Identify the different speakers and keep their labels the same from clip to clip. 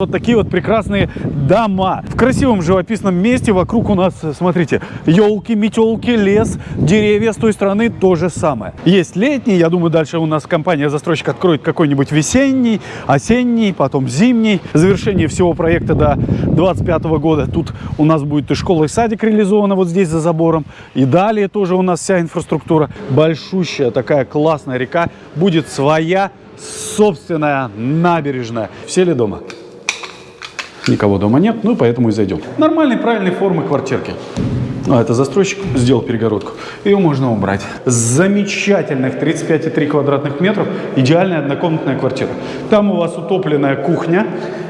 Speaker 1: Вот такие вот прекрасные дома. В красивом живописном месте вокруг у нас, смотрите, елки, метелки, лес, деревья. С той стороны то же самое. Есть летний, я думаю, дальше у нас компания-застройщик откроет какой-нибудь весенний, осенний, потом зимний. Завершение всего проекта до 2025 года. Тут у нас будет и школа, и садик реализована вот здесь за забором. И далее тоже у нас вся инфраструктура. Большущая такая классная река. Будет своя собственная набережная. Все ли дома? Никого дома нет, ну поэтому и зайдем. Нормальной, правильной формы квартирки. А, это застройщик сделал перегородку. Ее можно убрать. Замечательных 35,3 квадратных метров. Идеальная однокомнатная квартира. Там у вас утопленная кухня.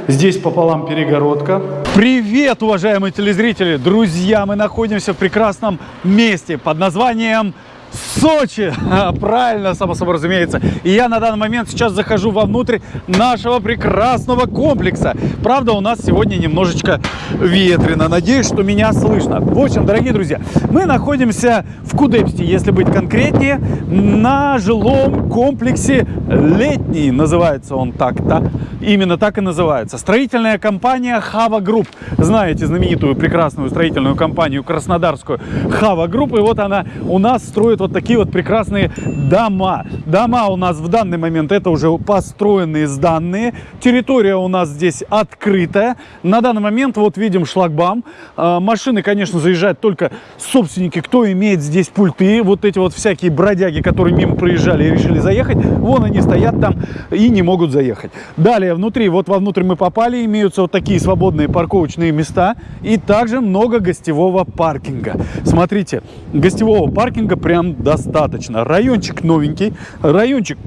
Speaker 1: Здесь пополам перегородка. Привет, уважаемые телезрители! Друзья, мы находимся в прекрасном месте под названием Сочи! Правильно, само собой разумеется. И я на данный момент сейчас захожу вовнутрь нашего прекрасного комплекса. Правда, у нас сегодня немножечко ветрено. Надеюсь, что меня слышно. В общем, дорогие друзья, мы находимся в Кудепсте, если быть конкретнее, на жилом комплексе «Летний». Называется он так-то. Именно так и называется. Строительная компания «Хава Групп». Знаете знаменитую прекрасную строительную компанию краснодарскую «Хава Групп». И вот она у нас строит вот такие вот прекрасные дома. Дома у нас в данный момент это уже построенные сданные. Территория у нас здесь открытая. На данный момент вот видим шлагбаум. А, машины, конечно, заезжают только собственники, кто имеет здесь пульты. Вот эти вот всякие бродяги, которые мимо проезжали и решили заехать. Вон они стоят там и не могут заехать. Далее внутри, вот вовнутрь мы попали, имеются вот такие свободные парковочные места. И также много гостевого паркинга. Смотрите, гостевого паркинга прям достаточно. Райончик новенький, райончик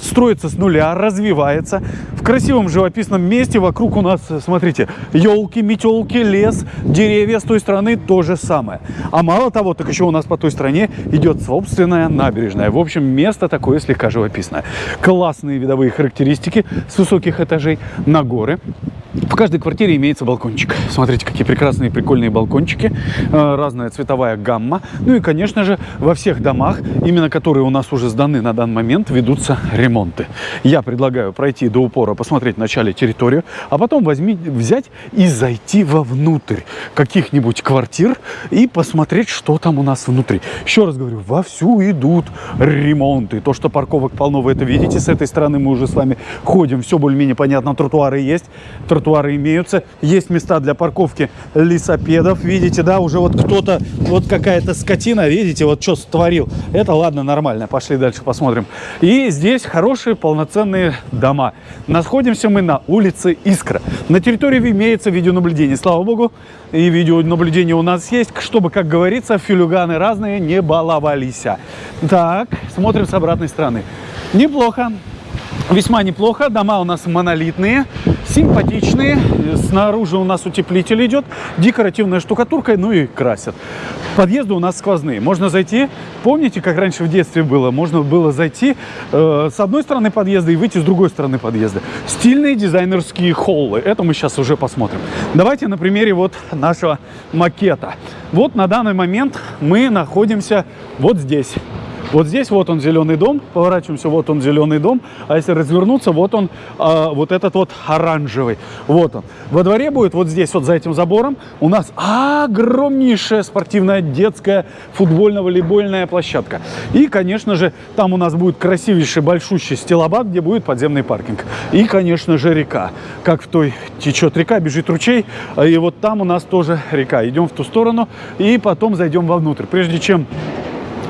Speaker 1: строится с нуля, развивается. В красивом живописном месте вокруг у нас, смотрите, елки, метелки, лес, деревья. С той стороны то же самое. А мало того, так еще у нас по той стороне идет собственная набережная. В общем, место такое слегка живописное. Классные видовые характеристики с высоких этажей на горы. В каждой квартире имеется балкончик. Смотрите, какие прекрасные, прикольные балкончики. Э, разная цветовая гамма. Ну и, конечно же, во всех домах, именно которые у нас уже сданы на данный момент, ведутся ремонты. Я предлагаю пройти до упора, посмотреть вначале территорию, а потом возьми, взять и зайти вовнутрь каких-нибудь квартир и посмотреть, что там у нас внутри. Еще раз говорю, вовсю идут ремонты. То, что парковок полно, вы это видите. С этой стороны мы уже с вами ходим. Все более-менее понятно. Тротуары есть тротуары имеются. Есть места для парковки лесопедов. Видите, да, уже вот кто-то, вот какая-то скотина, видите, вот что створил. Это ладно, нормально. Пошли дальше посмотрим. И здесь хорошие полноценные дома. Находимся мы на улице Искра. На территории имеется видеонаблюдение. Слава богу, и видеонаблюдение у нас есть, чтобы, как говорится, филюганы разные не баловались. Так, смотрим с обратной стороны. Неплохо. Весьма неплохо. Дома у нас монолитные, симпатичные. Снаружи у нас утеплитель идет, декоративная штукатурка, ну и красят. Подъезды у нас сквозные. Можно зайти, помните, как раньше в детстве было? Можно было зайти э, с одной стороны подъезда и выйти с другой стороны подъезда. Стильные дизайнерские холлы. Это мы сейчас уже посмотрим. Давайте на примере вот нашего макета. Вот на данный момент мы находимся вот здесь. Вот здесь вот он зеленый дом, поворачиваемся, вот он зеленый дом, а если развернуться, вот он, э, вот этот вот оранжевый, вот он. Во дворе будет вот здесь вот за этим забором у нас огромнейшая спортивная детская футбольно-волейбольная площадка. И, конечно же, там у нас будет красивейший большущий стилобат, где будет подземный паркинг. И, конечно же, река. Как в той течет река, бежит ручей, и вот там у нас тоже река. Идем в ту сторону и потом зайдем вовнутрь. Прежде чем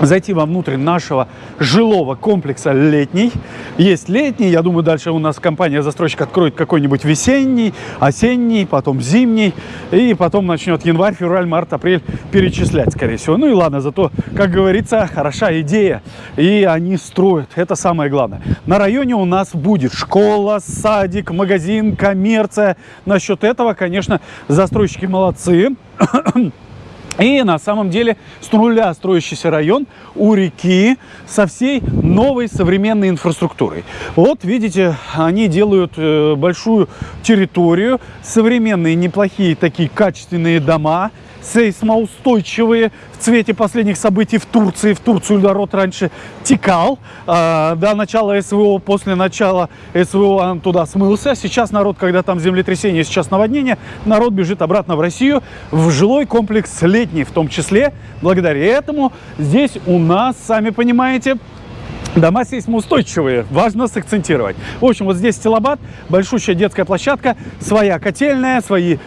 Speaker 1: зайти вовнутрь нашего жилого комплекса летний. Есть летний, я думаю, дальше у нас компания-застройщик откроет какой-нибудь весенний, осенний, потом зимний, и потом начнет январь, февраль, март, апрель перечислять, скорее всего. Ну и ладно, зато, как говорится, хороша идея, и они строят, это самое главное. На районе у нас будет школа, садик, магазин, коммерция. Насчет этого, конечно, застройщики молодцы. И на самом деле с нуля строящийся район у реки со всей новой современной инфраструктурой. Вот видите, они делают э, большую территорию, современные неплохие такие качественные дома, сейсмоустойчивые в цвете последних событий в Турции. В Турцию народ раньше текал э, до начала СВО, после начала СВО он туда смылся. Сейчас народ, когда там землетрясение, сейчас наводнение, народ бежит обратно в Россию, в жилой комплекс летний в том числе. Благодаря этому здесь у нас, сами понимаете, Дома сейсмоустойчивые, важно сакцентировать. В общем, вот здесь стилобат, большущая детская площадка, своя котельная, свои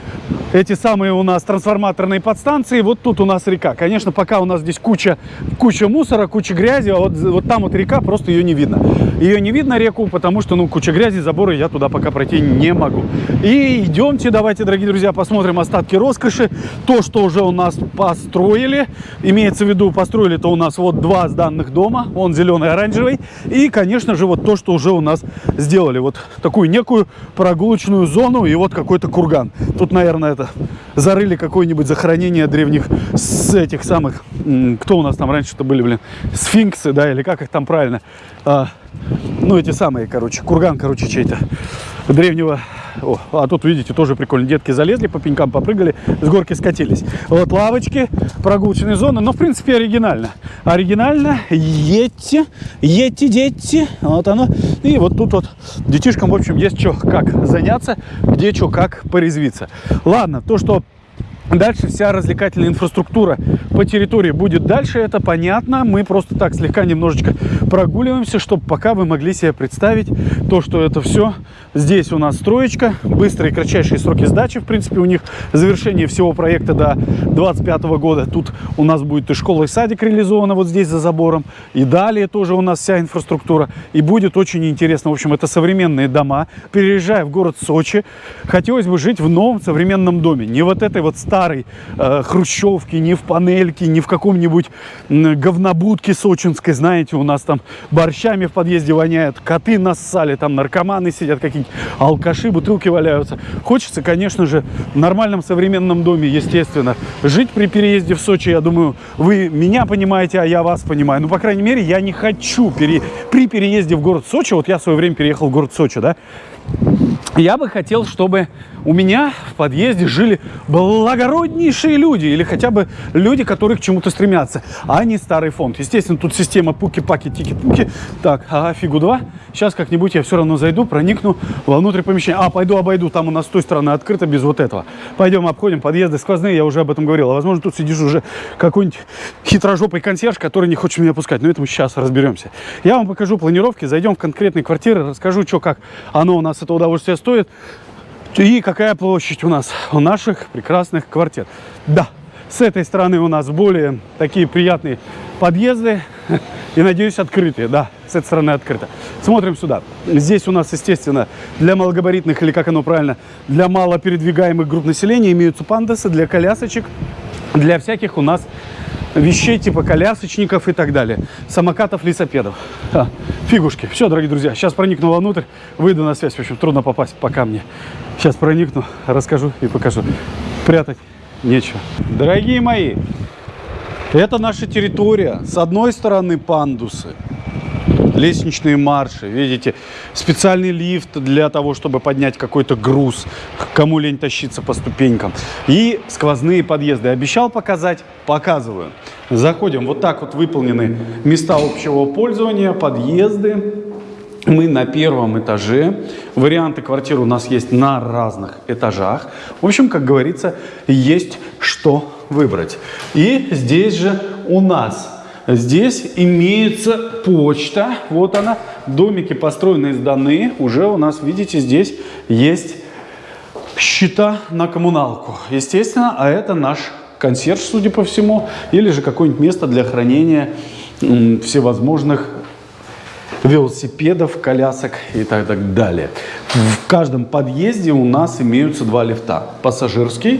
Speaker 1: эти самые у нас трансформаторные подстанции. Вот тут у нас река. Конечно, пока у нас здесь куча, куча мусора, куча грязи, а вот, вот там вот река, просто ее не видно. Ее не видно реку, потому что, ну, куча грязи, заборы, я туда пока пройти не могу. И идемте, давайте, дорогие друзья, посмотрим остатки роскоши. То, что уже у нас построили, имеется в виду, построили-то у нас вот два сданных дома, он зеленый, оранжевый. И, конечно же, вот то, что уже у нас сделали. Вот такую некую прогулочную зону и вот какой-то курган. Тут, наверное, это зарыли какое-нибудь захоронение древних с этих самых, кто у нас там раньше-то были, блин, сфинксы, да, или как их там правильно, а, ну, эти самые, короче, курган, короче, чей-то древнего о, а тут, видите, тоже прикольно. Детки залезли, по пенькам попрыгали, с горки скатились. Вот лавочки, прогулочные зоны. Но, в принципе, оригинально. Оригинально. Едьте, едьте, дети. Вот оно. И вот тут вот детишкам, в общем, есть что, как заняться, где что, как порезвиться. Ладно, то, что Дальше вся развлекательная инфраструктура по территории будет дальше, это понятно. Мы просто так слегка немножечко прогуливаемся, чтобы пока вы могли себе представить то, что это все. Здесь у нас строечка, быстрые и кратчайшие сроки сдачи, в принципе, у них завершение всего проекта до 25 года. Тут у нас будет и школа, и садик реализована вот здесь за забором. И далее тоже у нас вся инфраструктура. И будет очень интересно. В общем, это современные дома. Переезжая в город Сочи, хотелось бы жить в новом современном доме. Не вот этой вот старой э, хрущевке, не в панельке, не в каком-нибудь говнобудке сочинской, знаете, у нас там борщами в подъезде воняет, коты нассали, там наркоманы сидят, какие-нибудь алкаши, бутылки валяются. Хочется, конечно же, в нормальном современном доме, естественно, жить при переезде в Сочи, я думаю, вы меня понимаете, а я вас понимаю. Ну, по крайней мере, я не хочу пере... при переезде в город Сочи, вот я в свое время переехал в город Сочи, да, я бы хотел, чтобы у меня в подъезде жили благороднейшие люди или хотя бы люди, которые к чему-то стремятся, а не старый фонд. Естественно, тут система пуки-паки, тики-пуки. Так, ага, фигу два. Сейчас как-нибудь я все равно зайду, проникну вовнутрь помещения. А, пойду обойду, там у нас с той стороны открыто без вот этого. Пойдем обходим подъезды сквозные, я уже об этом говорил. А возможно, тут сидишь уже какой-нибудь хитрожопый консьерж, который не хочет меня пускать. Но это мы сейчас разберемся. Я вам покажу планировки, зайдем в конкретные квартиры, расскажу, что как оно у нас это удовольствие стоит. И какая площадь у нас у наших прекрасных квартир. Да, с этой стороны у нас более такие приятные подъезды. И, надеюсь, открытые. Да, с этой стороны открыто. Смотрим сюда. Здесь у нас, естественно, для малогабаритных, или как оно правильно, для малопередвигаемых групп населения имеются пандасы для колясочек. Для всяких у нас вещей типа колясочников и так далее. Самокатов, лесопедов. А, фигушки. Все, дорогие друзья, сейчас проникну вовнутрь, выйду на связь. В общем, трудно попасть пока мне. Сейчас проникну, расскажу и покажу. Прятать нечего. Дорогие мои, это наша территория. С одной стороны пандусы, лестничные марши, видите, специальный лифт для того, чтобы поднять какой-то груз, кому лень тащиться по ступенькам. И сквозные подъезды. Обещал показать? Показываю. Заходим, вот так вот выполнены места общего пользования, подъезды. Мы на первом этаже. Варианты квартир у нас есть на разных этажах. В общем, как говорится, есть что выбрать. И здесь же у нас Здесь имеется почта. Вот она. Домики построены, сданы. Уже у нас, видите, здесь есть счета на коммуналку. Естественно, а это наш консьерж, судя по всему. Или же какое-нибудь место для хранения всевозможных велосипедов, колясок и так, так далее. В каждом подъезде у нас имеются два лифта. Пассажирский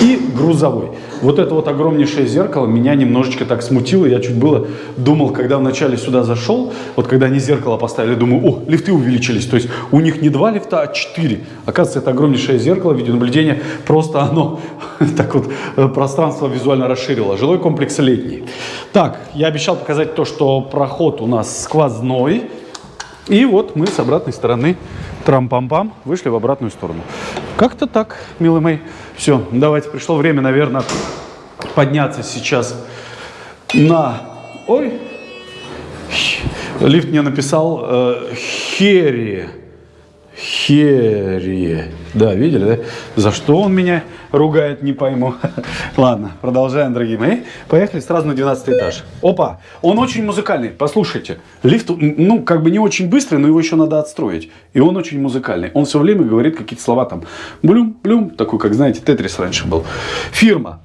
Speaker 1: и грузовой. Вот это вот огромнейшее зеркало меня немножечко так смутило. Я чуть было думал, когда вначале сюда зашел, вот когда они зеркало поставили, думаю, о, лифты увеличились. То есть у них не два лифта, а четыре. Оказывается, это огромнейшее зеркало видеонаблюдения. Просто оно так вот э, пространство визуально расширило. Жилой комплекс летний. Так, я обещал показать то, что проход у нас сквозной. И вот мы с обратной стороны трам-пам-пам вышли в обратную сторону. Как-то так, милый мой. Все, давайте, пришло время, наверное, подняться сейчас на... Ой, лифт мне написал э, Херри. Херри. Да, видели, да? За что он меня ругает, не пойму. Ладно, продолжаем, дорогие мои. Поехали сразу на 12 этаж. Опа, он очень музыкальный, послушайте. Лифт, ну, как бы не очень быстрый, но его еще надо отстроить. И он очень музыкальный. Он все время говорит какие-то слова там. Блюм, блюм, такой, как, знаете, Тетрис раньше был. Фирма.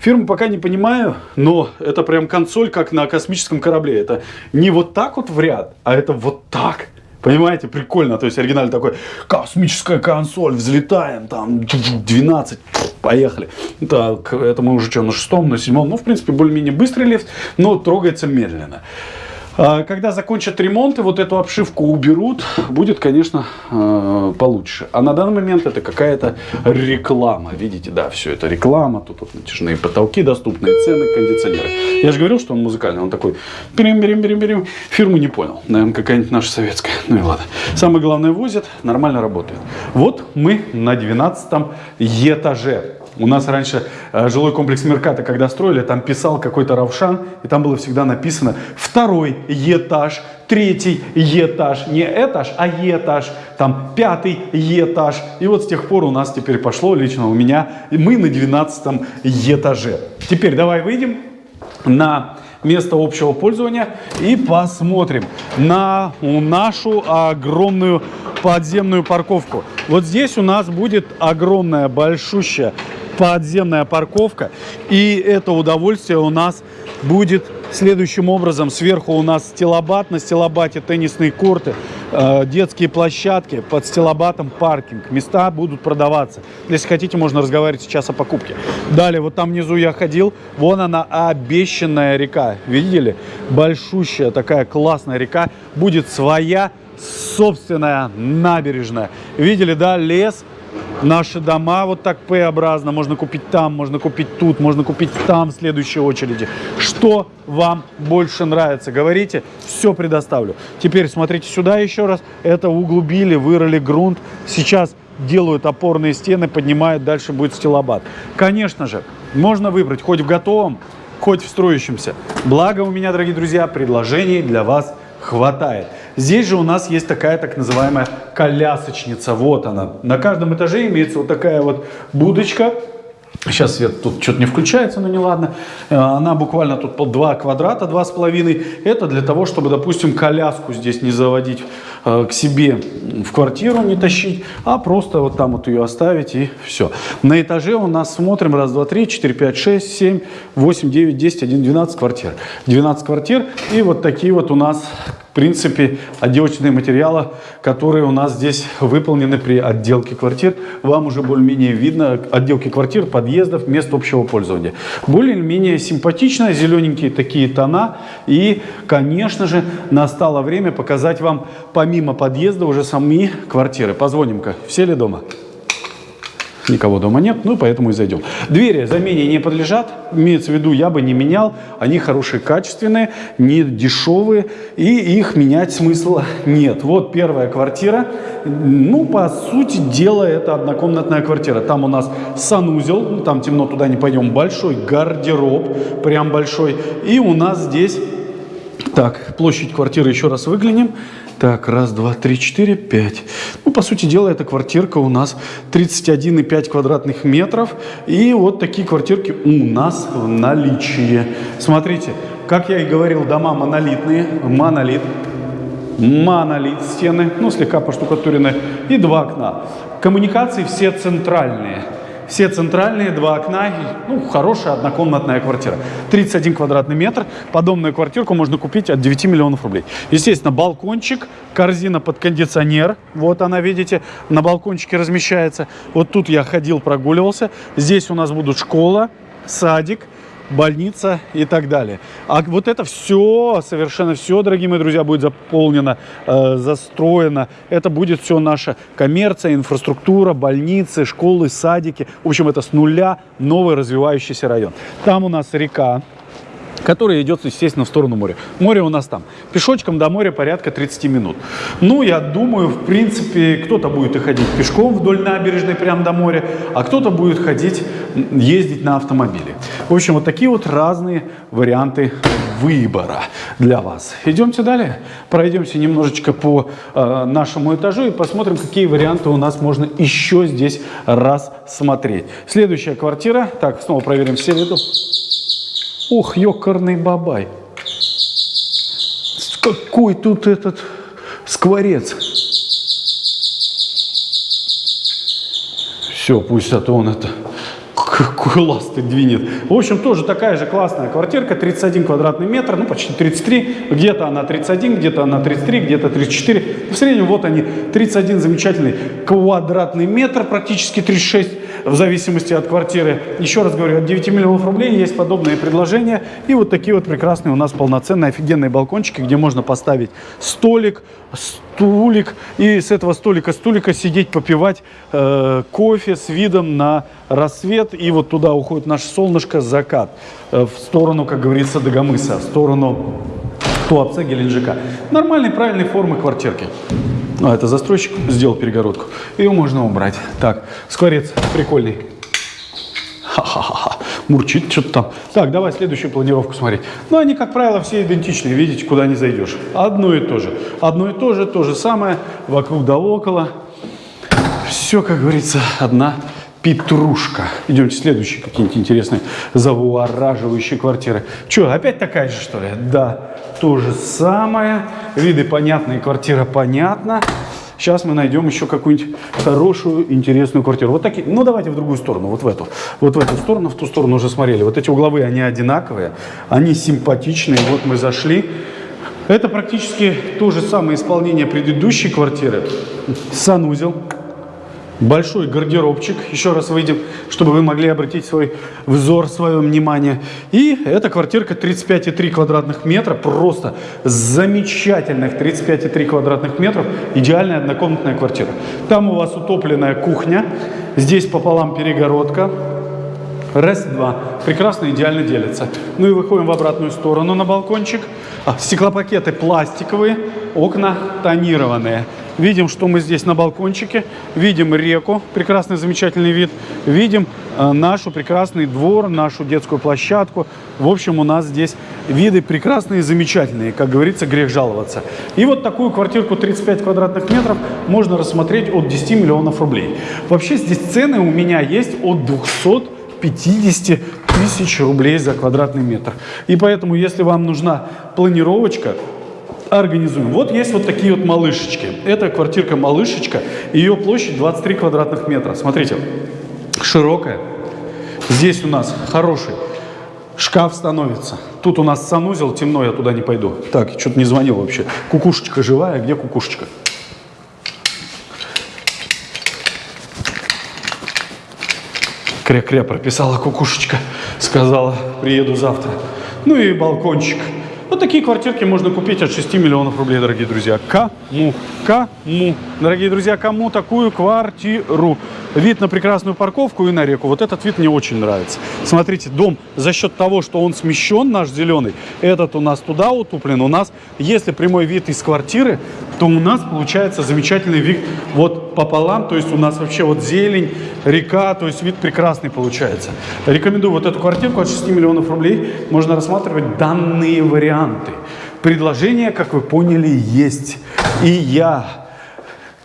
Speaker 1: Фирму пока не понимаю, но это прям консоль, как на космическом корабле. Это не вот так вот в ряд, а это вот так. Понимаете, прикольно. То есть оригинальный такой, космическая консоль, взлетаем, там, 12, поехали. Так, это мы уже что, на шестом, на седьмом. Ну, в принципе, более-менее быстрый лифт, но трогается медленно. А, когда закончат ремонт и вот эту обшивку уберут, будет, конечно, а, получше. А на данный момент это какая-то реклама. Видите, да, все это реклама. Тут вот натяжные потолки, доступные цены, кондиционеры. Я же говорил, что он музыкальный. Он такой, берем, берем, берем, берем. Фирму не понял. Наверное, какая-нибудь наша советская. Ну и ладно. Самое главное, возят, нормально работает. Вот мы на 12 этаже. У нас раньше э, жилой комплекс Мерката, когда строили, там писал какой-то Равшан, и там было всегда написано второй этаж, третий этаж, не этаж, а этаж, там пятый этаж. И вот с тех пор у нас теперь пошло, лично у меня, мы на 12 этаже. Теперь давай выйдем на место общего пользования и посмотрим на нашу огромную подземную парковку. Вот здесь у нас будет огромная, большущая подземная парковка. И это удовольствие у нас будет следующим образом. Сверху у нас стилобат, на стилобате теннисные корты, э, детские площадки, под стилобатом паркинг. Места будут продаваться. Если хотите, можно разговаривать сейчас о покупке. Далее, вот там внизу я ходил, вон она обещанная река. Видели? Большущая такая классная река. Будет своя собственная набережная. Видели, да, лес, наши дома вот так П-образно. Можно купить там, можно купить тут, можно купить там в следующей очереди. Что вам больше нравится? Говорите, все предоставлю. Теперь смотрите сюда еще раз. Это углубили, вырыли грунт. Сейчас делают опорные стены, поднимают, дальше будет стилобат. Конечно же, можно выбрать хоть в готовом, хоть в строящемся. Благо у меня, дорогие друзья, предложений для вас хватает. Здесь же у нас есть такая так называемая колясочница. Вот она. На каждом этаже имеется вот такая вот будочка. Сейчас свет тут что-то не включается, но не ладно. Э, она буквально тут 2 квадрата, два с половиной. Это для того, чтобы, допустим, коляску здесь не заводить Э, к себе в квартиру не тащить, а просто вот там вот ее оставить и все. На этаже у нас смотрим раз, два, три, четыре, пять, шесть, семь, восемь, девять, десять, один, двенадцать квартир. 12 квартир и вот такие вот у нас принципе отделочные материалы, которые у нас здесь выполнены при отделке квартир. Вам уже более-менее видно отделки квартир, подъездов, мест общего пользования. Более-менее симпатично, зелененькие такие тона. И, конечно же, настало время показать вам помимо мимо подъезда уже сами квартиры. Позвоним-ка, все ли дома? Никого дома нет, ну поэтому и зайдем. Двери замене не подлежат, имеется в виду, я бы не менял. Они хорошие, качественные, не дешевые, и их менять смысла нет. Вот первая квартира. Ну, по сути дела, это однокомнатная квартира. Там у нас санузел, ну, там темно, туда не пойдем, большой гардероб, прям большой. И у нас здесь, так, площадь квартиры еще раз выглянем. Так, раз, два, три, четыре, пять. Ну, по сути дела, эта квартирка у нас 31,5 квадратных метров. И вот такие квартирки у нас в наличии. Смотрите, как я и говорил, дома монолитные. Монолит. Монолит стены, ну, слегка поштукатуренные. И два окна. Коммуникации все центральные. Все центральные, два окна, ну, хорошая однокомнатная квартира. 31 квадратный метр. Подобную квартирку можно купить от 9 миллионов рублей. Естественно, балкончик, корзина под кондиционер. Вот она, видите, на балкончике размещается. Вот тут я ходил, прогуливался. Здесь у нас будут школа, садик, больница и так далее. А вот это все, совершенно все, дорогие мои друзья, будет заполнено, э, застроено. Это будет все наша коммерция, инфраструктура, больницы, школы, садики. В общем, это с нуля новый развивающийся район. Там у нас река, которая идет, естественно, в сторону моря. Море у нас там. Пешочком до моря порядка 30 минут. Ну, я думаю, в принципе, кто-то будет и ходить пешком вдоль набережной прямо до моря, а кто-то будет ходить, ездить на автомобиле. В общем, вот такие вот разные варианты выбора для вас. Идемте далее, пройдемся немножечко по э, нашему этажу и посмотрим, какие варианты у нас можно еще здесь рассмотреть. Следующая квартира. Так, снова проверим все виды. Ух, ёкарный бабай. Какой тут этот скворец. Все, пусть это он это какой ласты двинет. В общем, тоже такая же классная квартирка, 31 квадратный метр, ну почти 33, где-то она 31, где-то она 33, где-то 34. В среднем вот они, 31 замечательный квадратный метр, практически 36 в зависимости от квартиры. Еще раз говорю, от 9 миллионов рублей есть подобные предложения. И вот такие вот прекрасные у нас полноценные офигенные балкончики, где можно поставить столик, стулик. И с этого столика, стулика сидеть, попивать э, кофе с видом на рассвет. И вот туда уходит наше солнышко, закат. Э, в сторону, как говорится, Дагомыса, в сторону Туапсе, Геленджика. Нормальной, правильной формы квартирки. А, это застройщик сделал перегородку. Ее можно убрать. Так, скворец прикольный. Ха-ха-ха. Мурчит что-то там. Так, давай следующую планировку смотреть. Ну, они, как правило, все идентичные. Видите, куда не зайдешь. Одно и то же. Одно и то же, то же самое. Вокруг да около. Все, как говорится, одна Петрушка. Идемте следующие какие-нибудь интересные завуараживающие квартиры. Че, опять такая же, что ли? Да, то же самое. Виды понятные, квартира понятна. Сейчас мы найдем еще какую-нибудь хорошую, интересную квартиру. Вот такие. Ну, давайте в другую сторону, вот в эту. Вот в эту сторону, в ту сторону уже смотрели. Вот эти угловые, они одинаковые, они симпатичные. Вот мы зашли. Это практически то же самое исполнение предыдущей квартиры. Санузел. Большой гардеробчик, еще раз выйдем, чтобы вы могли обратить свой взор, свое внимание. И эта квартирка 35,3 квадратных метра, просто замечательных 35,3 квадратных метров, идеальная однокомнатная квартира. Там у вас утопленная кухня, здесь пополам перегородка, Раз, два. Прекрасно, идеально делится. Ну и выходим в обратную сторону на балкончик. А, стеклопакеты пластиковые, окна тонированные. Видим, что мы здесь на балкончике. Видим реку, прекрасный, замечательный вид. Видим э, нашу прекрасный двор, нашу детскую площадку. В общем, у нас здесь виды прекрасные, замечательные. Как говорится, грех жаловаться. И вот такую квартирку 35 квадратных метров можно рассмотреть от 10 миллионов рублей. Вообще здесь цены у меня есть от 200 50 тысяч рублей за квадратный метр. И поэтому, если вам нужна планировочка, организуем. Вот есть вот такие вот малышечки. Это квартирка малышечка. Ее площадь 23 квадратных метра. Смотрите, широкая. Здесь у нас хороший шкаф становится. Тут у нас санузел, темно, я туда не пойду. Так, что-то не звонил вообще. Кукушечка живая, где кукушечка? Кря-кря прописала кукушечка, сказала, приеду завтра. Ну и балкончик. Вот такие квартирки можно купить от 6 миллионов рублей, дорогие друзья. Кому? Кому? Дорогие друзья, кому такую квартиру? Вид на прекрасную парковку и на реку. Вот этот вид мне очень нравится. Смотрите, дом за счет того, что он смещен, наш зеленый, этот у нас туда утуплен. У нас, если прямой вид из квартиры, то у нас получается замечательный вид вот пополам. То есть у нас вообще вот зелень, река, то есть вид прекрасный получается. Рекомендую вот эту квартирку от 6 миллионов рублей. Можно рассматривать данные варианты. Предложения, как вы поняли, есть. И я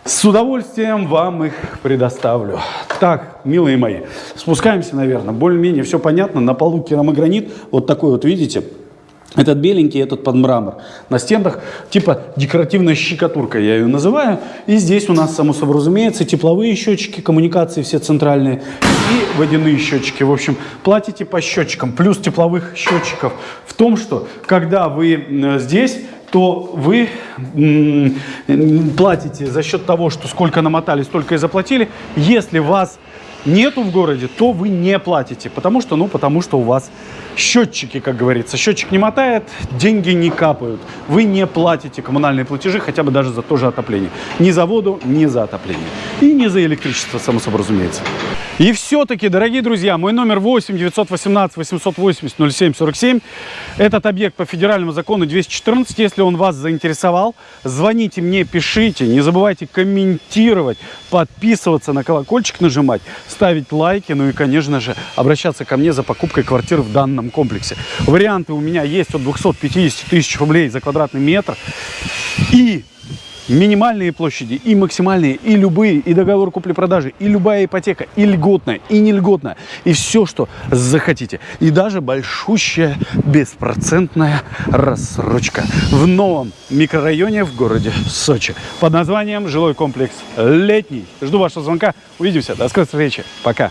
Speaker 1: с удовольствием вам их предоставлю. Так, милые мои, спускаемся, наверное. Более-менее все понятно. На полу керамогранит. Вот такой вот, видите? Этот беленький, этот под мрамор. На стенах типа декоративная щекотурка, я ее называю. И здесь у нас, само собой разумеется, тепловые счетчики, коммуникации все центральные и водяные счетчики. В общем, платите по счетчикам. Плюс тепловых счетчиков в том, что когда вы здесь то вы платите за счет того, что сколько намотали, столько и заплатили. Если вас нету в городе, то вы не платите, потому что, ну, потому что у вас счетчики, как говорится. Счетчик не мотает, деньги не капают. Вы не платите коммунальные платежи, хотя бы даже за то же отопление. Ни за воду, ни за отопление. И не за электричество, само собой разумеется. И все-таки, дорогие друзья, мой номер 8 918 880 07 47. Этот объект по федеральному закону 214. Если он вас заинтересовал, звоните мне, пишите. Не забывайте комментировать, подписываться на колокольчик, нажимать, ставить лайки. Ну и, конечно же, обращаться ко мне за покупкой квартиры в данном комплексе. Варианты у меня есть от 250 тысяч рублей за квадратный метр. И минимальные площади, и максимальные, и любые, и договор купли-продажи, и любая ипотека, и льготная, и не льготная, и все, что захотите. И даже большущая беспроцентная рассрочка в новом микрорайоне в городе Сочи под названием жилой комплекс «Летний». Жду вашего звонка. Увидимся. До скорой встречи. Пока.